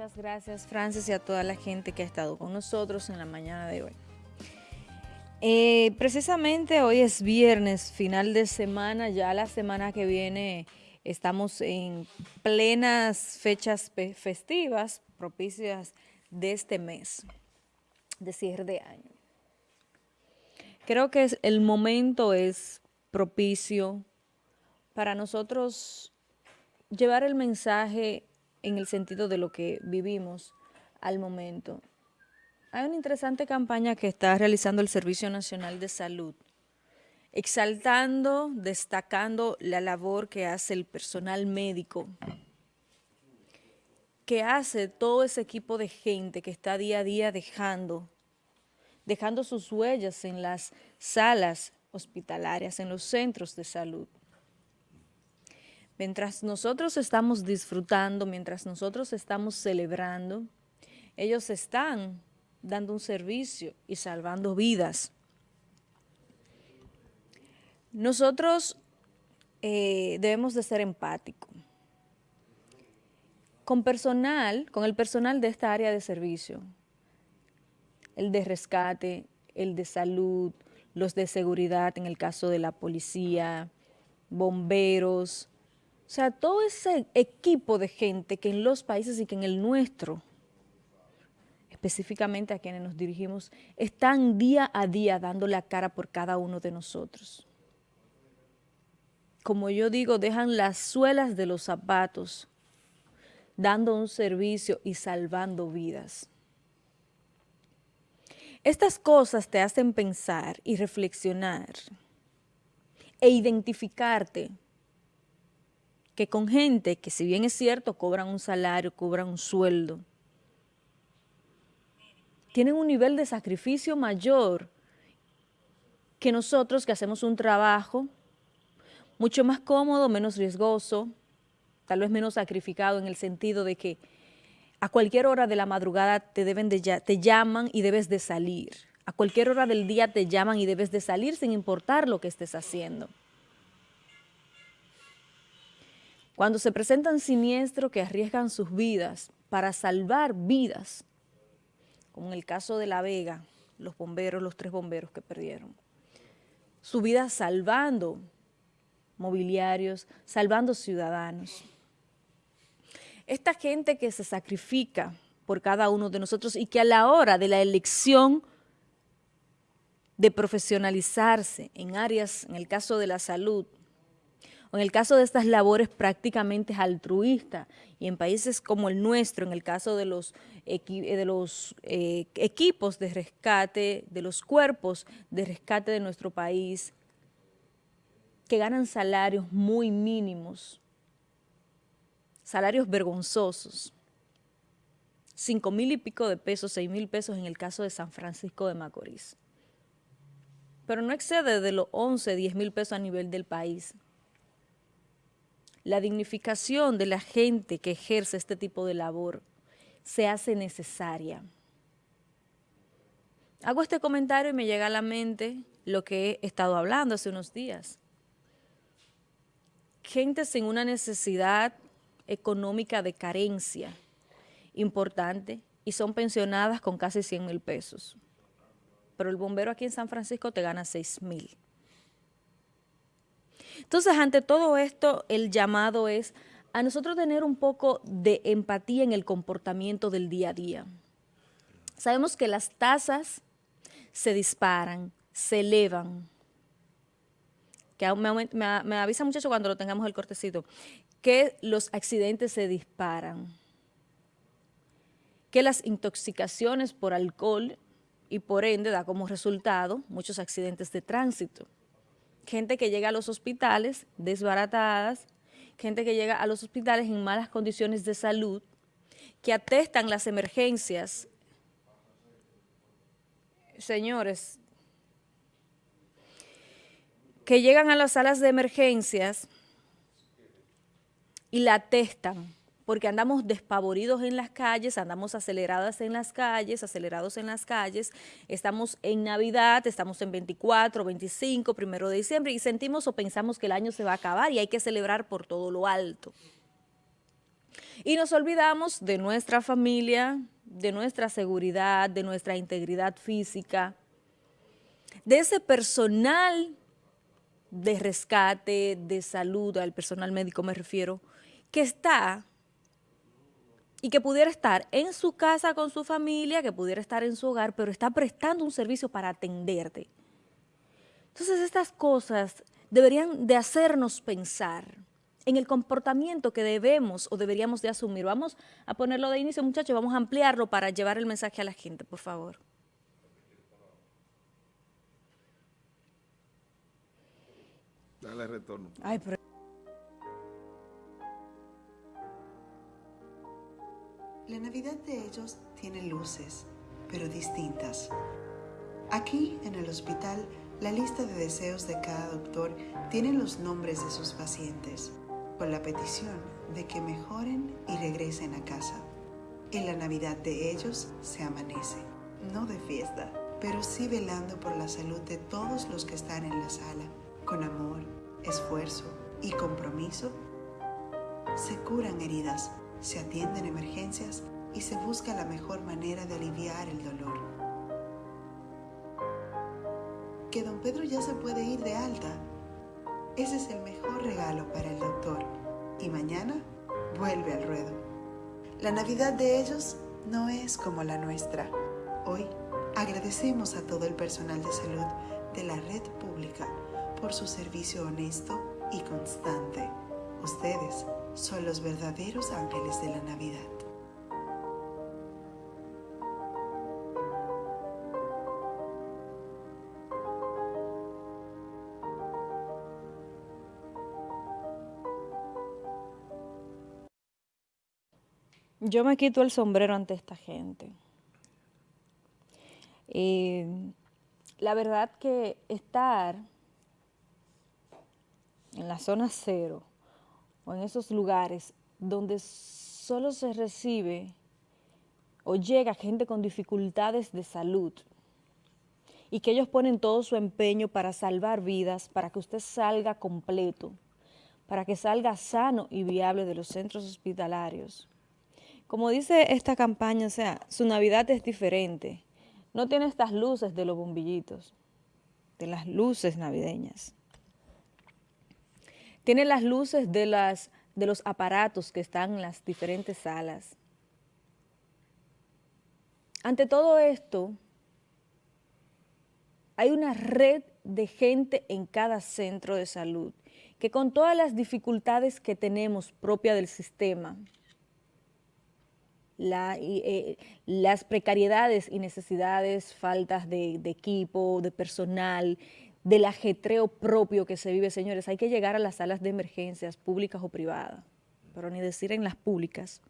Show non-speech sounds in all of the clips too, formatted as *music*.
Muchas gracias, Francis, y a toda la gente que ha estado con nosotros en la mañana de hoy. Eh, precisamente hoy es viernes, final de semana, ya la semana que viene estamos en plenas fechas festivas propicias de este mes, de cierre de año. Creo que el momento es propicio para nosotros llevar el mensaje en el sentido de lo que vivimos al momento. Hay una interesante campaña que está realizando el Servicio Nacional de Salud, exaltando, destacando la labor que hace el personal médico, que hace todo ese equipo de gente que está día a día dejando, dejando sus huellas en las salas hospitalarias, en los centros de salud. Mientras nosotros estamos disfrutando, mientras nosotros estamos celebrando, ellos están dando un servicio y salvando vidas. Nosotros eh, debemos de ser empáticos. Con personal, con el personal de esta área de servicio, el de rescate, el de salud, los de seguridad en el caso de la policía, bomberos, o sea, todo ese equipo de gente que en los países y que en el nuestro, específicamente a quienes nos dirigimos, están día a día dando la cara por cada uno de nosotros. Como yo digo, dejan las suelas de los zapatos, dando un servicio y salvando vidas. Estas cosas te hacen pensar y reflexionar e identificarte que con gente que si bien es cierto cobran un salario, cobran un sueldo, tienen un nivel de sacrificio mayor que nosotros que hacemos un trabajo mucho más cómodo, menos riesgoso, tal vez menos sacrificado en el sentido de que a cualquier hora de la madrugada te, deben de, te llaman y debes de salir. A cualquier hora del día te llaman y debes de salir sin importar lo que estés haciendo. Cuando se presentan siniestros que arriesgan sus vidas para salvar vidas, como en el caso de La Vega, los bomberos, los tres bomberos que perdieron, su vida salvando mobiliarios, salvando ciudadanos. Esta gente que se sacrifica por cada uno de nosotros y que a la hora de la elección de profesionalizarse en áreas, en el caso de la salud, en el caso de estas labores prácticamente altruistas y en países como el nuestro, en el caso de los, los eh, equipos de rescate, de los cuerpos de rescate de nuestro país, que ganan salarios muy mínimos, salarios vergonzosos, cinco mil y pico de pesos, seis mil pesos en el caso de San Francisco de Macorís. Pero no excede de los 11, 10 mil pesos a nivel del país la dignificación de la gente que ejerce este tipo de labor se hace necesaria. Hago este comentario y me llega a la mente lo que he estado hablando hace unos días. Gente sin una necesidad económica de carencia importante y son pensionadas con casi 100 mil pesos. Pero el bombero aquí en San Francisco te gana 6 mil. Entonces, ante todo esto, el llamado es a nosotros tener un poco de empatía en el comportamiento del día a día. Sabemos que las tasas se disparan, se elevan, que me, me avisa muchacho cuando lo tengamos el cortecito, que los accidentes se disparan, que las intoxicaciones por alcohol y por ende da como resultado muchos accidentes de tránsito gente que llega a los hospitales desbaratadas, gente que llega a los hospitales en malas condiciones de salud, que atestan las emergencias. Señores, que llegan a las salas de emergencias y la atestan porque andamos despavoridos en las calles, andamos aceleradas en las calles, acelerados en las calles, estamos en Navidad, estamos en 24, 25, primero de diciembre y sentimos o pensamos que el año se va a acabar y hay que celebrar por todo lo alto. Y nos olvidamos de nuestra familia, de nuestra seguridad, de nuestra integridad física, de ese personal de rescate, de salud, al personal médico me refiero, que está y que pudiera estar en su casa con su familia, que pudiera estar en su hogar, pero está prestando un servicio para atenderte. Entonces estas cosas deberían de hacernos pensar en el comportamiento que debemos o deberíamos de asumir. Vamos a ponerlo de inicio, muchachos, vamos a ampliarlo para llevar el mensaje a la gente, por favor. Dale retorno. Ay, pero... La Navidad de ellos tiene luces, pero distintas. Aquí, en el hospital, la lista de deseos de cada doctor tiene los nombres de sus pacientes, con la petición de que mejoren y regresen a casa. En la Navidad de ellos se amanece, no de fiesta, pero sí velando por la salud de todos los que están en la sala, con amor, esfuerzo y compromiso. Se curan heridas, se atienden emergencias y se busca la mejor manera de aliviar el dolor que don Pedro ya se puede ir de alta. Ese es el mejor regalo para el doctor. Y mañana vuelve al ruedo. La Navidad de ellos no es como la nuestra. Hoy agradecemos a todo el personal de salud de la red pública por su servicio honesto y constante. Ustedes son los verdaderos ángeles de la Navidad. Yo me quito el sombrero ante esta gente. Eh, la verdad que estar en la zona cero en esos lugares donde solo se recibe o llega gente con dificultades de salud y que ellos ponen todo su empeño para salvar vidas, para que usted salga completo, para que salga sano y viable de los centros hospitalarios como dice esta campaña, o sea, su Navidad es diferente. No tiene estas luces de los bombillitos, de las luces navideñas. Tiene las luces de, las, de los aparatos que están en las diferentes salas. Ante todo esto, hay una red de gente en cada centro de salud que con todas las dificultades que tenemos propia del sistema, eh, las precariedades y necesidades, faltas de, equipo, de personal, del ajetreo propio que se vive, señores. Hay que llegar a las salas de emergencias públicas o privadas, pero ni decir en las públicas,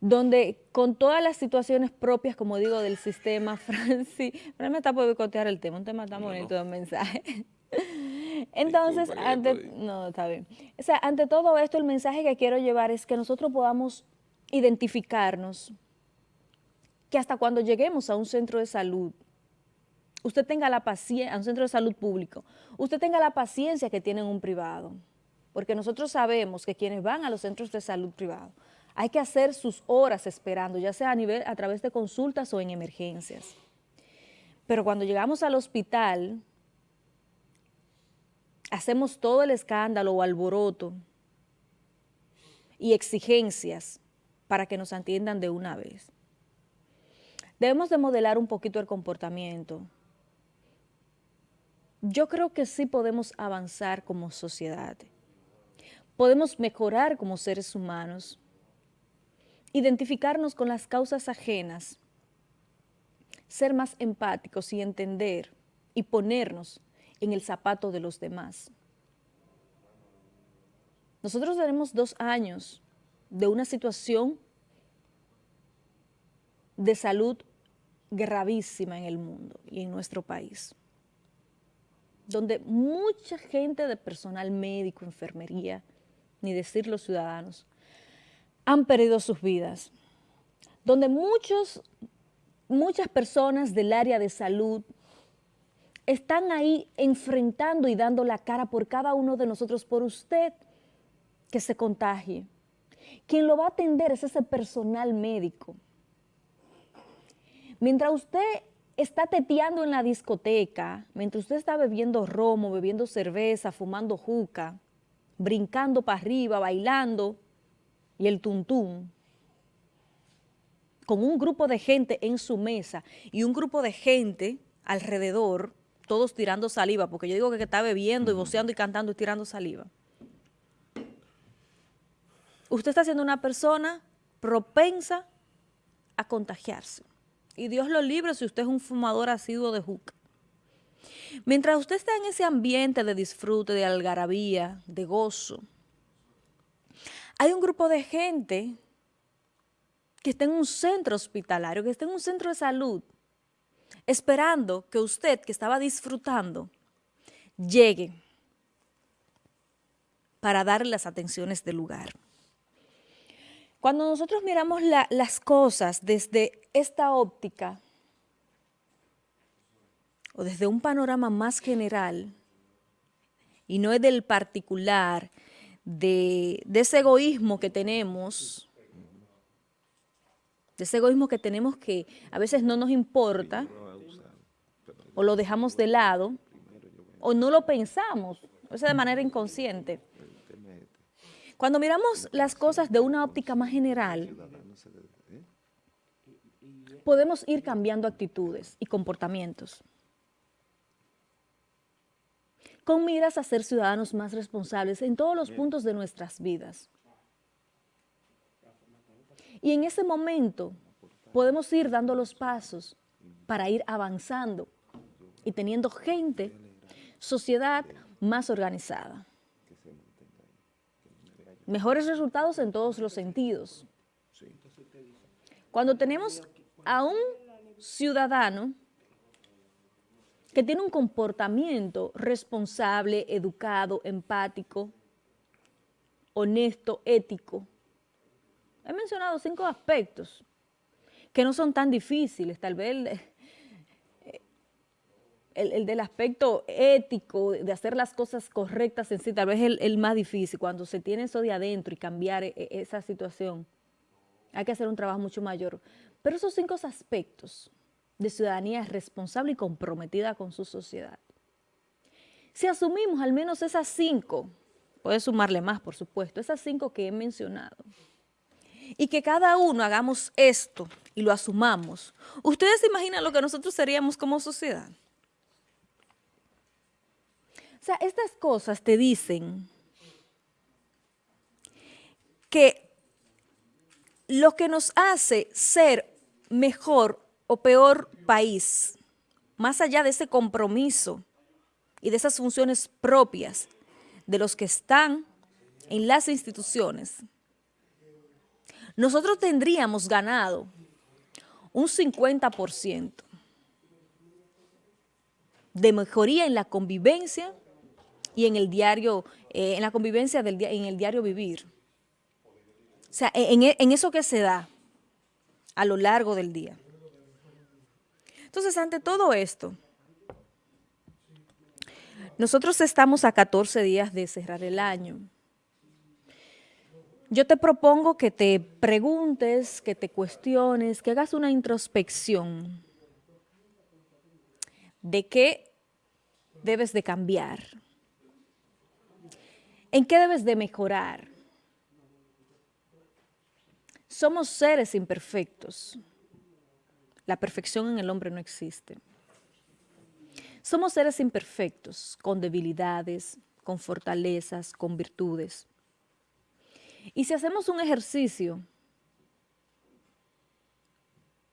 donde con todas las situaciones propias, como digo, del sistema, *laughs* Francis, pero me está por boicotear el tema, un tema tan bonito de mensaje. *laughs* Entonces, ante, no, está bien. O sea, ante todo esto, el mensaje que quiero llevar es que nosotros podamos identificarnos, que hasta cuando lleguemos a un centro de salud, usted tenga la paciencia, a un centro de salud público, usted tenga la paciencia que tiene un privado, porque nosotros sabemos que quienes van a los centros de salud privados, hay que hacer sus horas esperando, ya sea a, nivel, a través de consultas o en emergencias. Pero cuando llegamos al hospital, hacemos todo el escándalo o alboroto y exigencias para que nos atiendan de una vez. Debemos de modelar un poquito el comportamiento. Yo creo que sí podemos avanzar como sociedad. Podemos mejorar como seres humanos, identificarnos con las causas ajenas, ser más empáticos y entender y ponernos en el zapato de los demás. Nosotros tenemos dos años de una situación de salud gravísima en el mundo y en nuestro país, donde mucha gente de personal médico, enfermería, ni decir los ciudadanos, han perdido sus vidas, donde muchos, muchas personas del área de salud están ahí enfrentando y dando la cara por cada uno de nosotros, por usted, que se contagie. Quien lo va a atender es ese personal médico. Mientras usted está teteando en la discoteca, mientras usted está bebiendo romo, bebiendo cerveza, fumando juca, brincando para arriba, bailando, y el tuntún, con un grupo de gente en su mesa y un grupo de gente alrededor, todos tirando saliva, porque yo digo que está bebiendo y voceando y cantando y tirando saliva. Usted está siendo una persona propensa a contagiarse. Y Dios lo libre si usted es un fumador asiduo de juca. Mientras usted está en ese ambiente de disfrute, de algarabía, de gozo, hay un grupo de gente que está en un centro hospitalario, que está en un centro de salud, esperando que usted, que estaba disfrutando, llegue para darle las atenciones del lugar. Cuando nosotros miramos las cosas desde esta óptica, o desde un panorama más general, y no es del particular, de, ese egoísmo que tenemos, de ese egoísmo que tenemos que a veces no nos importa, o lo dejamos de lado, o no lo pensamos, o sea, de manera inconsciente. Cuando miramos las cosas de una óptica más general, podemos ir cambiando actitudes y comportamientos con miras a ser ciudadanos más responsables en todos los puntos de nuestras vidas. Y en ese momento podemos ir dando los pasos para ir avanzando y teniendo gente, sociedad más organizada. Mejores resultados en todos los sentidos. Cuando tenemos a un ciudadano que tiene un comportamiento responsable, educado, empático, honesto, ético. He mencionado cinco aspectos que no son tan difíciles, tal vez el, del aspecto ético, de hacer las cosas correctas en sí, tal vez es el, más difícil, cuando se tiene eso de adentro y cambiar e, e, esa situación, hay que hacer un trabajo mucho mayor. Pero esos cinco aspectos de ciudadanía responsable y comprometida con su sociedad. Si asumimos al menos esas cinco, puede sumarle más, por supuesto, esas cinco que he mencionado, y que cada uno hagamos esto y lo asumamos, ¿ustedes se imaginan lo que nosotros seríamos como sociedad? Sea, estas cosas te dicen que lo que nos hace ser mejor o peor país, más allá de ese compromiso y de esas funciones propias de los que están en las instituciones, nosotros tendríamos ganado un 50% de mejoría en la convivencia y en el diario, eh, en la convivencia del en el diario vivir. O sea, en, en eso que se da a lo largo del día. Entonces, ante todo esto, nosotros estamos a 14 días de cerrar el año. Yo te propongo que te preguntes, que te cuestiones, que hagas una introspección de qué debes de cambiar, en qué debes de mejorar. Somos seres imperfectos. La perfección en el hombre no existe. Somos seres imperfectos, con debilidades, con fortalezas, con virtudes. Y si hacemos un ejercicio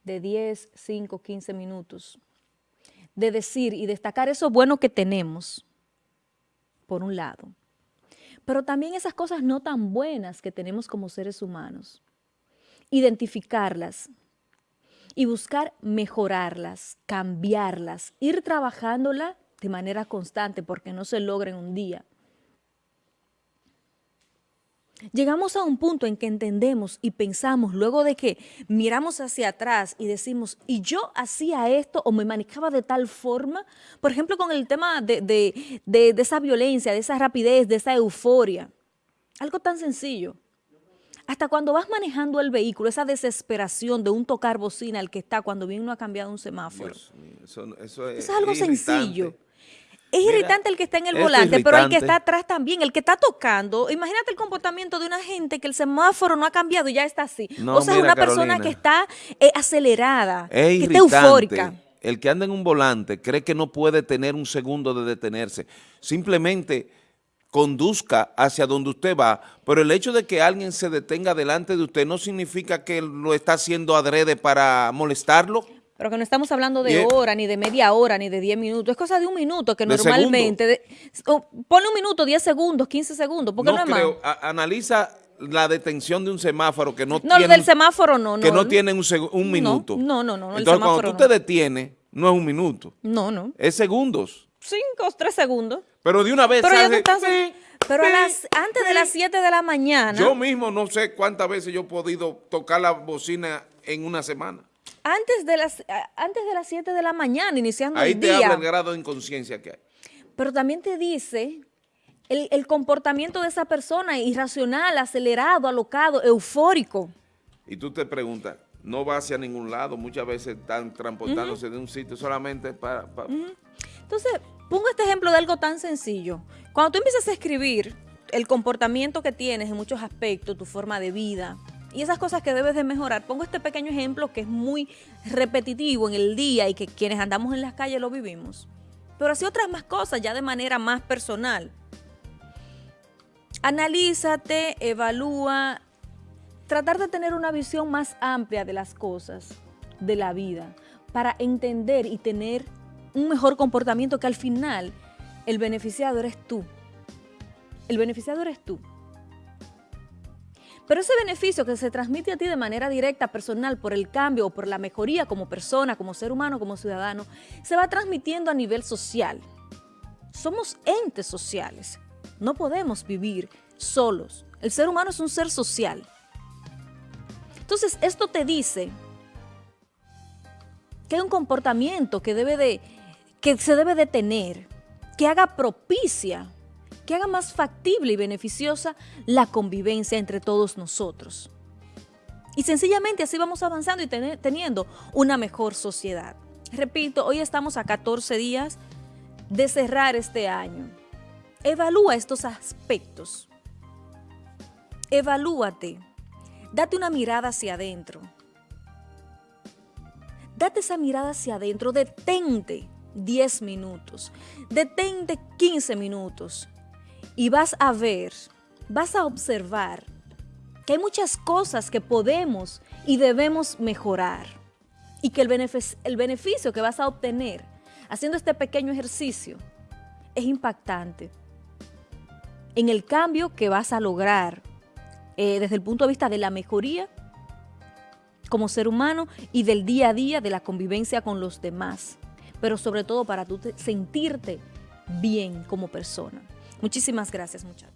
de 10, 5, 15 minutos, de decir y destacar eso bueno que tenemos, por un lado, pero también esas cosas no tan buenas que tenemos como seres humanos, identificarlas, y buscar mejorarlas, cambiarlas, ir trabajándola de manera constante porque no se logra en un día. Llegamos a un punto en que entendemos y pensamos, luego de que miramos hacia atrás y decimos, y yo hacía esto o me manejaba de tal forma, por ejemplo, con el tema de, de esa violencia, de esa rapidez, de esa euforia. Algo tan sencillo. Hasta cuando vas manejando el vehículo, esa desesperación de un tocar bocina al que está cuando bien no ha cambiado un semáforo. Mío, eso, eso es, Eso es algo sencillo. Es Mira, irritante el que está en el volante, pero el que está atrás también, el que está tocando. Imagínate el comportamiento de una gente que el semáforo no ha cambiado y ya está así. No, o sea, es una persona que está eh, acelerada, Es que está eufórica. El que anda en un volante cree que no puede tener un segundo de detenerse. Simplemente conduzca hacia donde usted va, pero el hecho de que alguien se detenga delante de usted no significa que lo está haciendo adrede para molestarlo. Pero que no estamos hablando de hora, ni de media hora, ni de 10 minutos. Es cosa de un minuto que De normalmente... de- ponle un minuto, 10 segundos, 15 segundos, porque no, no es más. creo. A- analiza la detención de un semáforo que no, No, lo tiene del un- semáforo no, no. que no tiene un, No, minuto. no, no, no, Entonces, cuando tú no. te detienes, no es un minuto, No, no. es segundos. Cinco tres segundos. Pero de una vez Pero ya hace tú estás... pi, Pero a pi, las, antes de las 7 de la mañana... Yo mismo no sé cuántas veces yo he podido tocar la bocina en una semana. Antes de las antes de las 7 de la mañana, iniciando Ahí el te día. habla el grado de inconsciencia que hay. Pero también te dice el, el comportamiento de esa persona irracional, acelerado, alocado, eufórico. Y tú te preguntas, no va hacia ningún lado, muchas veces están transportándose de un sitio solamente para... para- Entonces, pongo este ejemplo de algo tan sencillo. Cuando tú empiezas a escribir el comportamiento que tienes en muchos aspectos, tu forma de vida y esas cosas que debes de mejorar, pongo este pequeño ejemplo que es muy repetitivo en el día y que quienes andamos en las calles lo vivimos. Pero así otras más cosas ya de manera más personal. Analízate, evalúa, tratar de tener una visión más amplia de las cosas, de la vida, para entender y tener un mejor comportamiento que al final el beneficiado eres tú. El beneficiado eres tú. Pero ese beneficio que se transmite a ti de manera directa, personal, por el cambio o por la mejoría como persona, como ser humano, como ciudadano, se va transmitiendo a nivel social. Somos entes sociales. No podemos vivir solos. El ser humano es un ser social. Entonces, esto te dice que hay un comportamiento que, debe de, que se debe de tener, que haga propicia, que haga más factible y beneficiosa la convivencia entre todos nosotros. Y sencillamente así vamos avanzando y teniendo una mejor sociedad. Repito, hoy estamos a 14 días de cerrar este año. Evalúa estos aspectos. Evalúate. Date una mirada hacia adentro. Date esa mirada hacia adentro, detente 10 minutos, detente 15 minutos y vas a ver, vas a observar que hay muchas cosas que podemos y debemos mejorar y que el, benefic- el beneficio que vas a obtener haciendo este pequeño ejercicio es impactante en el cambio que vas a lograr eh, desde el punto de vista de la mejoría como ser humano y del día a día de la convivencia con los demás, pero sobre todo para tú te- sentirte bien como persona. Muchísimas gracias muchachos.